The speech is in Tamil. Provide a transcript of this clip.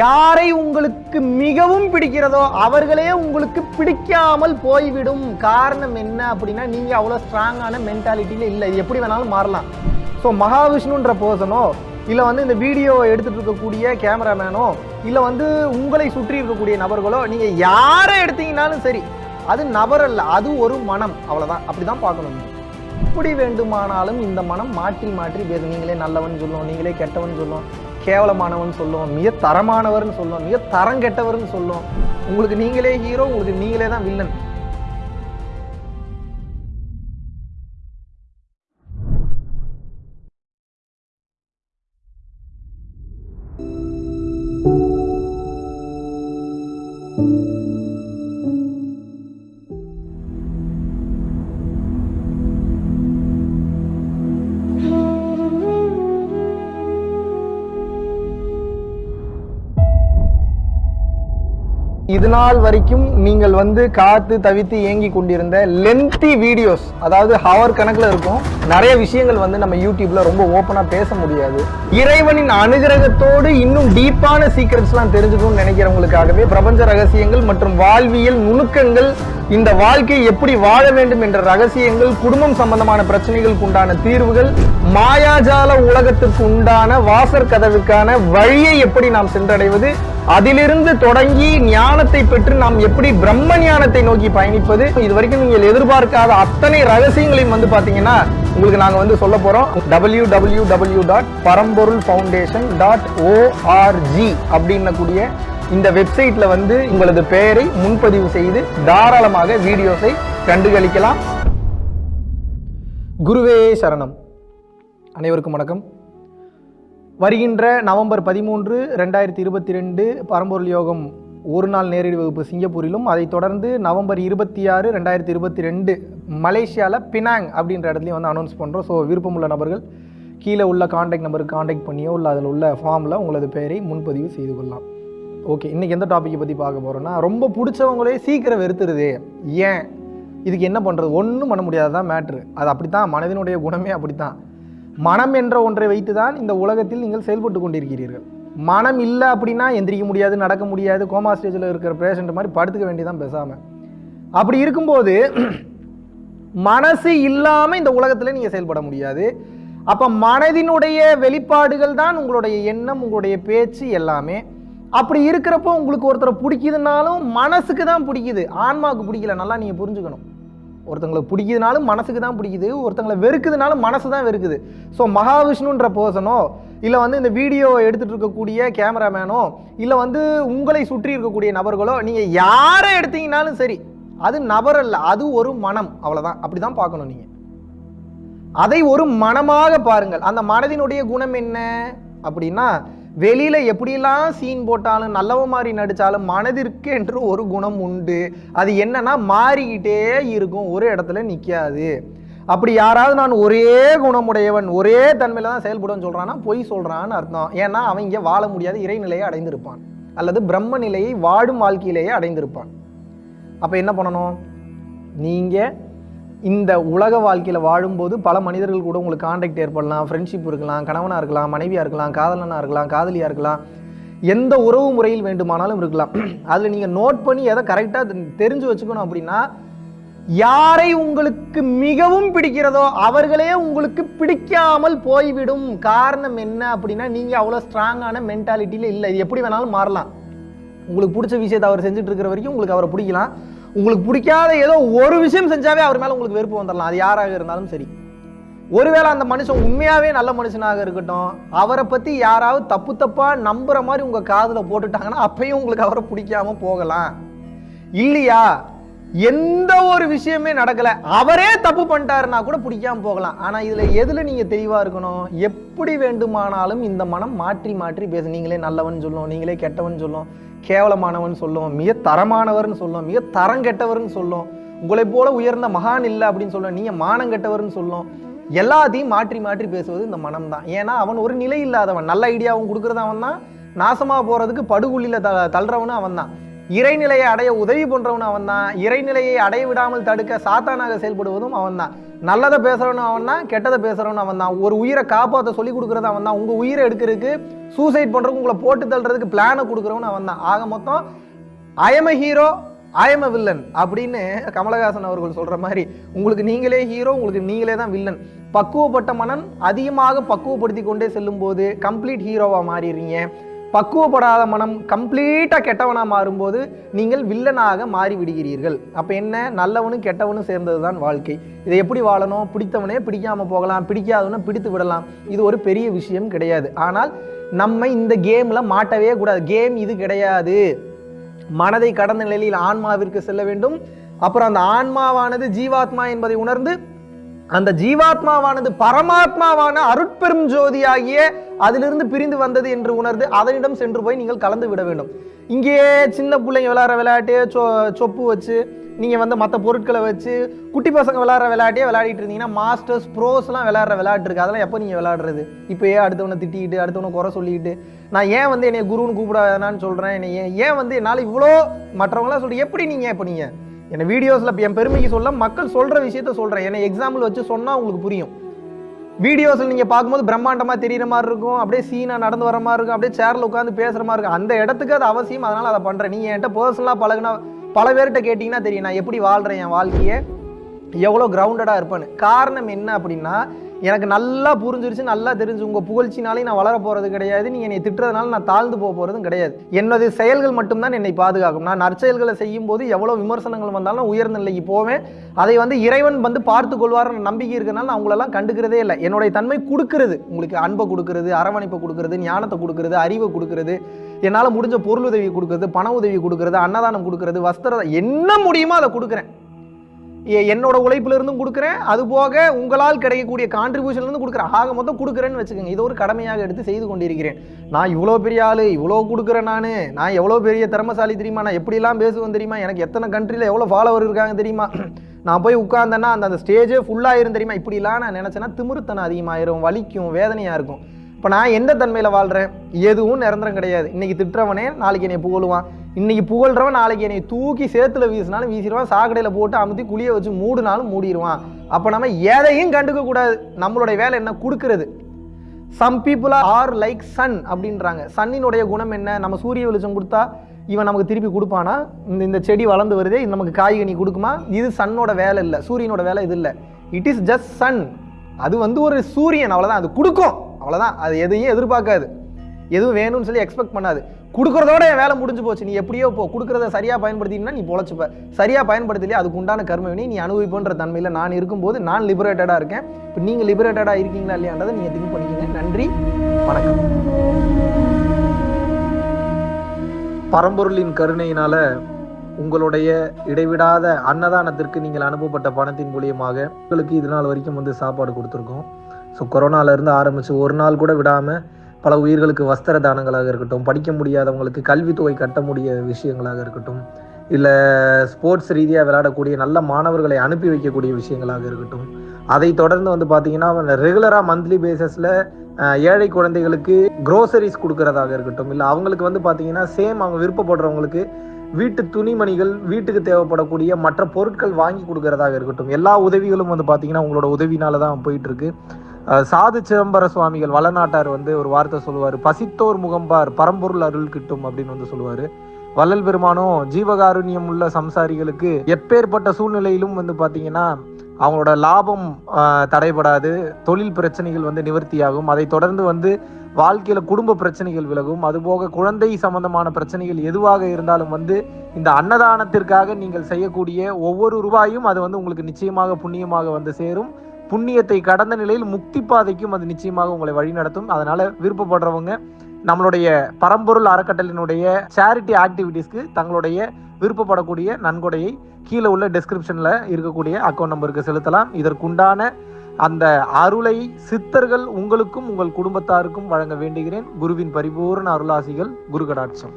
யாரை உங்களுக்கு மிகவும் பிடிக்கிறதோ அவர்களே உங்களுக்கு பிடிக்காமல் போய்விடும். காரணம் என்ன அப்படின்னா நீங்க அவ்வளோ ஸ்ட்ராங்கான மென்டாலிட்டியில இல்லை. இது எப்படி வேணாலும் மாறலாம். ஸோ மகாவிஷ்ணுன்ற பர்சனோ இல்லை வந்து இந்த வீடியோ எடுத்துட்டு இருக்கக்கூடிய கேமராமேனோ இல்லை வந்து உங்களை சுற்றி இருக்கக்கூடிய நபர்களோ நீங்க யாரை எடுத்தீங்கனாலும் சரி அது நபர் அல்ல அது ஒரு மனம். அவ்வளவுதான். அப்படிதான் பார்க்கணும். எப்படி வேண்டுமானாலும் இந்த மனம் மாற்றி மாற்றி பேசும் நீங்களே நல்லவன் சொல்லும் நீங்களே கெட்டவன் சொல்லும். கேவலமானவன் சொல்லும் மிக தரமானவர்னு சொல்லும் மிக தரம் கெட்டவர்னு சொல்லும் உங்களுக்கு நீங்களே ஹீரோ உங்களுக்கு நீங்களே தான் வில்லன் இது நாள் வரைக்கும் நீங்கள் வந்து காத்து தவித்து ஏங்கி கொண்டிருந்த லென்த்தி வீடியோஸ் அதாவது ஹவர் கணக்கில் இருக்கும் நிறைய விஷயங்கள் வந்து நம்ம யூடியூப்ல ரொம்ப ஓப்பனாக பேச முடியாது. இறைவனின் அனுகிரகத்தோடு இன்னும் டீப்பான சீக்ரெட்ஸ்லாம் தெரிஞ்சுக்கணும்னு நினைக்கிறவங்களுக்காகவே பிரபஞ்ச ரகசியங்கள் மற்றும் வாழ்வியல் நுணுக்கங்கள் இந்த வாழ்க்கை எப்படி வாழ வேண்டும் என்ற ரகசியங்கள் குடும்பம் சம்பந்தமான பிரச்சனைகளுக்கு உண்டான தீர்வுகள் மாயாஜால உலகத்திற்கு உண்டான வாசற் கதவுக்கான வழியை எப்படி நாம் சென்றடைவது அதிலிருந்து தொடங்கி ஞானத்தை பெற்று நாம் எப்படி பிரம்ம ஞானத்தை நோக்கி பயணிப்பது இது வரைக்கும் நீங்கள் எதிர்பார்க்காத அத்தனை ரகசியங்களையும் வந்து பாத்தீங்கன்னா உங்களுக்கு நாங்க வந்து சொல்ல போறோம். W W W dot Paramporul foundation dot ORG அப்படின்னக்கூடிய இந்த வெப்சைட்ல வந்து உங்களது பெயரை முன்பதிவு செய்து தாராளமாக வீடியோஸை கண்டுகளிக்கலாம். குருவே சரணம். அனைவருக்கும் வணக்கம். வருகின்ற நவம்பர் பதிமூன்று ரெண்டாயிரத்தி இருபத்தி ரெண்டு பரம்பொருள் யோகம் ஒரு நாள் நேரடி வகுப்பு சிங்கப்பூரிலும் அதைத் தொடர்ந்து நவம்பர் இருபத்தி ஆறு ரெண்டாயிரத்தி இருபத்தி ரெண்டு மலேசியாவில் பினாங் அப்படின்ற இடத்துலையும் வந்து அனௌன்ஸ் பண்ணுறோம் ஸோ விருப்பமுள்ள நபர்கள் கீழே உள்ள காண்டாக்ட் நம்பருக்கு காண்டாக்ட் பண்ணியோ இல்லை அதில் உள்ள ஃபார்மில் உங்களது பெயரை முன்பதிவு செய்து கொள்ளலாம். ஓகே இன்றைக்கி எந்த டாப்பிக்கை பற்றி பார்க்க போகிறோன்னா ரொம்ப பிடிச்சவங்களே சீக்கிரம் வெறுத்துருது. ஏன்? இதுக்கு என்ன பண்ணுறது ஒன்றும் பண்ண முடியாததான் மேட்ரு அது அப்படித்தான் மனதினுடைய குணமே அப்படித்தான். மனம் என்ற ஒன்றை வைத்து தான் இந்த உலகத்தில் நீங்கள் செயல்பட்டு கொண்டிருக்கிறீர்கள். மனம் இல்லை அப்படின்னா எந்திரிக்க முடியாது நடக்க முடியாது கோமா ஸ்டேஜில் இருக்கிற பேஷண்ட் மாதிரி படுத்துக்க வேண்டியதான் பேசாமல் அப்படி இருக்கும்போது மனசு இல்லாமல் இந்த உலகத்தில் நீங்கள் செயல்பட முடியாது. அப்போ மனதினுடைய வெளிப்பாடுகள் தான் உங்களுடைய எண்ணம் உங்களுடைய பேச்சு எல்லாமே. அப்படி இருக்கிறப்போ உங்களுக்கு ஒருத்தரை பிடிக்குதுனாலும் மனசுக்கு தான் பிடிக்குது. ஆன்மாவுக்கு பிடிக்கல நல்லா நீங்கள் புரிஞ்சுக்கணும். ஒருத்தங்களை பிடிக்குதுனாலும் மனசுக்கு தான் பிடிக்குது ஒருத்தங்களை வெறுக்குதுனாலும் மனசு தான் வெறுக்குது. ஸோ மகாவிஷ்ணுன்ற பர்சனோ இல்லை வந்து இந்த வீடியோ எடுத்துகிட்டு இருக்கக்கூடிய கேமராமேனோ இல்லை வந்து உங்களை சுற்றி இருக்கக்கூடிய நபர்களோ நீங்கள் யாரை எடுத்தீங்கனாலும் சரி அது நபர் அல்ல அது ஒரு மனம். அவ்வளோதான் அப்படி தான் பார்க்கணும் நீங்கள் அதை ஒரு மனமாக பாருங்கள். அந்த மனதினுடைய குணம் என்ன? அப்படின்னா வெளியில் எப்படிலாம் சீன் போட்டாலும் நல்லவ மாதிரி நடித்தாலும் மனதிற்கு என்று ஒரு குணம் உண்டு. அது என்னன்னா மாறிக்கிட்டே இருக்கும். ஒரு இடத்துல நிற்காது அப்படி யாராவது நான் ஒரே குணமுடையவன் ஒரே தன்மையில் தான் செயல்படுவேன்னு சொல்கிறான்னா பொய் சொல்கிறான்னு அர்த்தம். ஏன்னா அவன் இங்கே வாழ முடியாத இறைநிலையை அடைந்திருப்பான். அல்லது பிரம்ம நிலையை வாடும் வாழ்க்கையிலேயே அடைந்திருப்பான். அப்போ என்ன பண்ணணும்? நீங்கள் இந்த உலக வாழ்க்கையில் வாழும்போது பல மனிதர்கள் கூட உங்களுக்கு காண்டாக்ட் ஏற்படலாம். ஃப்ரெண்ட்ஷிப் இருக்கலாம் கணவனாக இருக்கலாம் மனைவியாக இருக்கலாம் காதலனாக இருக்கலாம் காதலியாக இருக்கலாம். எந்த உறவு முறையில் வேண்டுமானாலும் இருக்கலாம். அதில் நீங்கள் நோட் பண்ணி எதை கரெக்டாக தெரிஞ்சு வச்சுக்கணும் அப்படின்னா யாரை உங்களுக்கு மிகவும் பிடிக்கிறதோ அவர்களே உங்களுக்கு பிடிக்காமல் போய்விடும். காரணம் என்ன அப்படின்னா நீங்கள் அவ்வளோ ஸ்ட்ராங்கான மென்டாலிட்டியில் இல்லை. இது எப்படி வேணாலும் மாறலாம். உங்களுக்கு பிடிச்ச விஷயத்தை அவர் செஞ்சுட்டு இருக்கிற வரைக்கும் உங்களுக்கு அவரை பிடிக்கலாம். உங்களுக்கு பிடிக்காத ஏதோ ஒரு விஷயம் செஞ்சாவே அவர் மேலே உங்களுக்கு வெறுப்பு வந்துடலாம் அது யாராக இருந்தாலும் சரி. ஒருவேளை அந்த மனுஷன் உண்மையாகவே நல்ல மனுஷனாக இருக்கட்டும் அவரை பற்றி யாராவது தப்பு தப்பாக நம்புகிற மாதிரி உங்கள் காதில் போட்டுட்டாங்கன்னா அப்பயும் உங்களுக்கு அவரை பிடிக்காம போகலாம். இல்லையா? எந்த ஒரு விஷயமே நடக்கலை. அவரே தப்பு பண்ணிட்டாருன்னா கூட பிடிக்காம போகலாம். ஆனால் இதில் எதில் நீங்கள் தெளிவாக இருக்கணும்? எப்படி வேண்டுமானாலும் இந்த மனம் மாற்றி மாற்றி பேச. நீங்களே நல்லவன் சொல்லும் நீங்களே கெட்டவன் சொல்லும். கேவலமானவன் சொல்லும் மிக தரமானவர்னு சொல்லும் மிக தரம் கெட்டவர்னு சொல்லும் உங்களை போல உயர்ந்த மகான் இல்லை அப்படின்னு சொல்லும் நீங்கள் மானம் கெட்டவர்னு சொல்லும் எல்லாத்தையும் மாற்றி மாற்றி பேசுவது இந்த மனம் தான் ஏன்னா அவன் ஒரு நிலை இல்லாதவன் நல்ல ஐடியாவும் கொடுக்கறது அவன் தான் நாசமாக போகிறதுக்கு படுகுழியில த தள்ளுறவனும் அவன் தான் இறைநிலையை அடைய உதவி பண்ணுறவனும் அவன் தான் இறைநிலையை அடைய விடாமல் தடுக்க சாத்தானாக செயல்படுவதும் அவன் தான் நல்லதை பேசுகிறவனும் அவன் தான் கெட்டதை பேசுகிறவனும் அவன் தான் ஒரு உயிரை காப்பாற்ற சொல்லி கொடுக்குறது அவன் தான் உங்கள் உயிரை எடுக்கிறதுக்கு சூசைட் பண்ணுறதுக்கு உங்களை போட்டு தள்ளுறதுக்கு பிளானை கொடுக்குறவனும் அவன் தான் ஆக மொத்தம் ஐஎம் ஹீரோ ஐஎம் வில்லன் அப்படின்னு கமலஹாசன் அவர்கள் சொல்கிற மாதிரி உங்களுக்கு நீங்களே ஹீரோ உங்களுக்கு நீங்களே தான் வில்லன் பக்குவப்பட்ட மனன் அதிகமாக பக்குவப்படுத்தி கொண்டே செல்லும்போது கம்ப்ளீட் ஹீரோவாக மாறிடுறீங்க. பக்குவப்படாத மனம் கம்ப்ளீட்டாக கெட்டவனாக மாறும்போது நீங்கள் வில்லனாக மாறி விடுகிறீர்கள் அப்போ என்ன? நல்லவனும் கெட்டவனும் சேர்ந்தது தான் வாழ்க்கை. இதை எப்படி வாழணும்? பிடித்தவனே பிடிக்காமல் போகலாம். பிடிக்காதவனை பிடித்து விடலாம். இது ஒரு பெரிய விஷயம் கிடையாது. ஆனால் நம்ம இந்த கேமில் மாட்டவே கூடாது. கேம் இது கிடையாது. மனதை கடந்த நிலையில் ஆன்மாவிற்கு செல்ல வேண்டும். அப்புறம் அந்த ஆன்மாவானது ஜீவாத்மா என்பதை உணர்ந்து அந்த ஜீவாத்மாவானது பரமாத்மாவான அருட்பெரும் ஜோதியாகிய அதிலிருந்து பிரிந்து வந்தது என்று உணர்ந்து அதனிடம் சென்று போய் நீங்கள் கலந்து விட வேண்டும். இங்கேயே சின்ன பிள்ளைங்க விளையாடுற விளையாட்டு சொ சொப்பு வச்சு நீங்கள் வந்து மற்ற பொருட்களை வச்சு குட்டி பசங்க விளையாடுற விளையாட்டே விளையாடிட்டு இருந்தீங்கன்னா மாஸ்டர்ஸ் ப்ரோஸ்லாம் விளையாடுற விளையாட்டு இருக்கு. அதெல்லாம் எப்போ நீங்கள் விளையாடுறது? இப்போ ஏன் அடுத்தவனை திட்டிக்கிட்டு அடுத்தவனை குறை சொல்லிக்கிட்டு. நான் ஏன் வந்து என்னை குருன்னு கூப்பிட வேணான்னு சொல்கிறேன் என்னை ஏன் ஏன் வந்து என்னால் இவ்வளோ மற்றவங்களாம் சொல்கிறேன் எப்படி நீங்கள் இப்போ நீங்கள் என்னை வீடியோஸில் என் பெருமைக்கு சொல்ல மக்கள் சொல்கிற விஷயத்த சொல்கிறேன் என்னை எக்ஸாம்பிள் வச்சு சொன்னால் உங்களுக்கு புரியும். வீடியோஸில் நீங்கள் பார்க்கும்போது பிரம்மாண்டமாக தெரிகிற மாதிரி இருக்கும். அப்படியே சீனாக நடந்து வர மாதிரி இருக்கும். அப்படியே சேரில் உட்காந்து பேசுகிற மாதிரி இருக்கும். அந்த இடத்துக்கு அது அவசியம். அதனால் அதை பண்ணுறேன் நீங்கள் என்கிட்ட பர்சனலாக பழகுனா பல பேர்கிட்ட கேட்டிங்கன்னா தெரியும். நான் எப்படி வாழ்கிறேன் என் வாழ்க்கையை? எவ்வளோ கிரவுண்டடாக இருப்பேன்னு. காரணம் என்ன அப்படின்னா எனக்கு நல்லா புரிஞ்சிருச்சு நல்லா தெரிஞ்சு. உங்கள் புகழ்ச்சினாலே நான் வளர போகிறது கிடையாது. நீங்கள் என்னை திட்டுறதுனால நான் தாழ்ந்து போக போகிறதும் கிடையாது. என்னது செயல்கள் மட்டும்தான் என்னை பாதுகாக்கும். நான் நற்செயல்களை செய்யும் போது எவ்வளோ விமர்சனங்கள் வந்தாலும் உயர்ந்த நிலைக்கு போவேன். அதை வந்து இறைவன் வந்து பார்த்து கொள்வார் நம்பிக்கை இருக்கிறனால நான் அவங்களெல்லாம் கண்டுக்கிறதே இல்லை. என்னுடைய தன்மை கொடுக்கறது. உங்களுக்கு அன்பை கொடுக்கறது அரவணைப்பை கொடுக்கறது ஞானத்தை கொடுக்கறது அறிவை கொடுக்கறது என்னால் முடிஞ்ச பொருள் உதவி கொடுக்கறது பண உதவி கொடுக்கறது அன்னதானம் கொடுக்கறது வஸ்திர என்ன முடியுமோ அதை கொடுக்குறேன். என்னோட உழைப்பிலிருந்தும் கொடுக்குறேன். அது போக உங்களால் கிடைக்கக்கூடிய கான்ட்ரிபியூஷன்லேருந்து கொடுக்குறேன். ஆக மொத்தம் கொடுக்குறேன்னு வச்சுக்கோங்க. இது ஒரு கடமையாக எடுத்து செய்து கொண்டிருக்கிறேன். நான் இவ்வளோ பெரிய ஆளு இவ்வளோ கொடுக்குறேன் நான். நான் எவ்வளோ பெரிய திறமசாலி தெரியுமா? நான் எப்படிலாம் பேசுவேன் தெரியுமா? எனக்கு எத்தனை கண்ட்ரியில் எவ்வளோ ஃபாலோவர் இருக்காங்க தெரியுமா? நான் போய் உட்காந்தேன்னா அந்த அந்த ஸ்டேஜே ஃபுல்லாயிரும் தெரியுமா? இப்படிலாம் நான் நினச்சேன்னா திமிருத்தனம் அதிகமாயிரும். வலிக்கும் வேதனையாக இருக்கும். இப்போ நான் எந்த தன்மையில் வாழ்கிறேன் எதுவும் நிரந்தரம் கிடையாது. இன்னைக்கு திட்டுறவனே நாளைக்கு என்னை புகழுவான். இன்றைக்கி புகழ்கிறவன் நாளைக்கு என்னை தூக்கி சேத்துல வீசினாலும் வீசிடுவான். சாக்கடையில் போட்டு அமுத்தி குழியை வச்சு மூடினாலும் மூடிடுவான். அப்போ நம்ம எதையும் கண்டுக்கக்கூடாது நம்மளுடைய வேலை என்ன? கொடுக்கறது. Some people are like sun அப்படின்றாங்க. சன்னினுடைய குணம் என்ன? நம்ம சூரிய வெளிச்சம் கொடுத்தா இவன் நமக்கு திருப்பி கொடுப்பானா? இந்த இந்த செடி வளர்ந்து வருதே இது நமக்கு காய்கனி கொடுக்குமா? இது சன்னோட வேலை இல்லை. சூரியனோட வேலை இது இல்லை. இட் இஸ் ஜஸ்ட் சன் அது வந்து ஒரு சூரியன். அவ்வளோதான் அது கொடுக்கும். அவ்வளோதான் அது எதையும் எதிர்பார்க்காது. எதுவும் வேணும்னு சொல்லி எக்ஸ்பெக்ட் பண்ணாது. கொடுக்குறதோட என் வேலை முடிஞ்சு போச்சு. நீ எப்படியோ போ. கொடுக்குறத சரியாக பயன்படுத்தினா நீ பொழைச்சிப்ப. சரியாக பயன்படுத்தலையே? அதுக்கு உண்டான கர்மவினை நீ அனுபவிப்புன்ற தன்மையில் நான் இருக்கும்போது நான் லிபரேட்டடாக இருக்கேன். இப்போ நீங்கள் லிபரேட்டடாக இருக்கீங்களா இல்லையான்றதை நீங்கள் திங்க் பண்ணிக்கங்க. நன்றி. வணக்கம். பரம்பொருளின் கருணையினால உங்களுடைய இடைவிடாத அன்னதானத்திற்கு நீங்கள் அனுப்பப்பட்ட பணத்தின் மூலியமாக உங்களுக்கு இது நாள் வரைக்கும் வந்து சாப்பாடு கொடுத்துருக்கோம். ஸோ கொரோனாவிலேருந்து ஆரம்பித்து ஒரு நாள் கூட விடாமல் பல உயிர்களுக்கு வஸ்திர தானங்களாக இருக்கட்டும் படிக்க முடியாதவங்களுக்கு கல்வித்தொகை கட்ட முடிய விஷயங்களாக இருக்கட்டும் இல்லை ஸ்போர்ட்ஸ் ரீதியாக விளையாடக்கூடிய நல்ல மாணவர்களை அனுப்பி வைக்கக்கூடிய விஷயங்களாக இருக்கட்டும் அதை தொடர்ந்து வந்து பார்த்தீங்கன்னா ரெகுலராக மந்த்லி பேசிஸில் ஏழை குழந்தைகளுக்கு க்ரோசரிஸ் கொடுக்கறதாக இருக்கட்டும் இல்லை அவங்களுக்கு வந்து பார்த்தீங்கன்னா சேம் அவங்க விருப்பப்படுறவங்களுக்கு வீட்டு துணிமணிகள் வீட்டுக்கு தேவைப்படக்கூடிய மற்ற பொருட்கள் வாங்கி கொடுக்கறதாக இருக்கட்டும் எல்லா உதவிகளும் வந்து பார்த்தீங்கன்னா உங்களோட உதவினால தான் போயிட்டுருக்கு சாது சிதம்பர சுவாமிகள் வளநாட்டார் வந்து ஒரு வார்த்தை சொல்லுவார். பசித்தோர் முகம்பார் பரம்பொருள் அருள் கிட்டும் அப்படின்னு வந்து சொல்லுவார். வள்ளல் பெருமானும் ஜீவகாருண்யம் உள்ள சம்சாரிகளுக்கு எப்பேற்பட்ட சூழ்நிலையிலும் வந்து பார்த்தீங்கன்னா அவங்களோட லாபம் தடைபடாது தொழில் பிரச்சனைகள் வந்து நிவர்த்தியாகும். அதை தொடர்ந்து வந்து வாழ்க்கையில் குடும்ப பிரச்சனைகள் விலகும். அதுபோக குழந்தை சம்பந்தமான பிரச்சனைகள் எதுவாக இருந்தாலும் வந்து இந்த அன்னதானத்திற்காக நீங்கள் செய்யக்கூடிய ஒவ்வொரு ரூபாயும் அது வந்து உங்களுக்கு நிச்சயமாக புண்ணியமாக வந்து சேரும். புண்ணியத்தை கடந்த நிலையில் முக்தி பாதைக்கும் அது நிச்சயமாக உங்களை வழிநடத்தும் அதனால விருப்பப்படுறவங்க நம்மளுடைய பரம்பொருள் அறக்கட்டளினுடைய சேரிட்டி ஆக்டிவிட்டீஸ்க்கு தங்களுடைய விருப்பப்படக்கூடிய நன்கொடையை கீழே உள்ள டிஸ்கிரிப்ஷனில் இருக்கக்கூடிய அக்கௌண்ட் நம்பருக்கு செலுத்தலாம். இதற்குண்டான அந்த அருளை சித்தர்கள் உங்களுக்கும் உங்கள் குடும்பத்தாருக்கும் வழங்க வேண்டுகிறேன். குருவின் பரிபூர்ண அருளாசிகள் குரு கடாட்சம்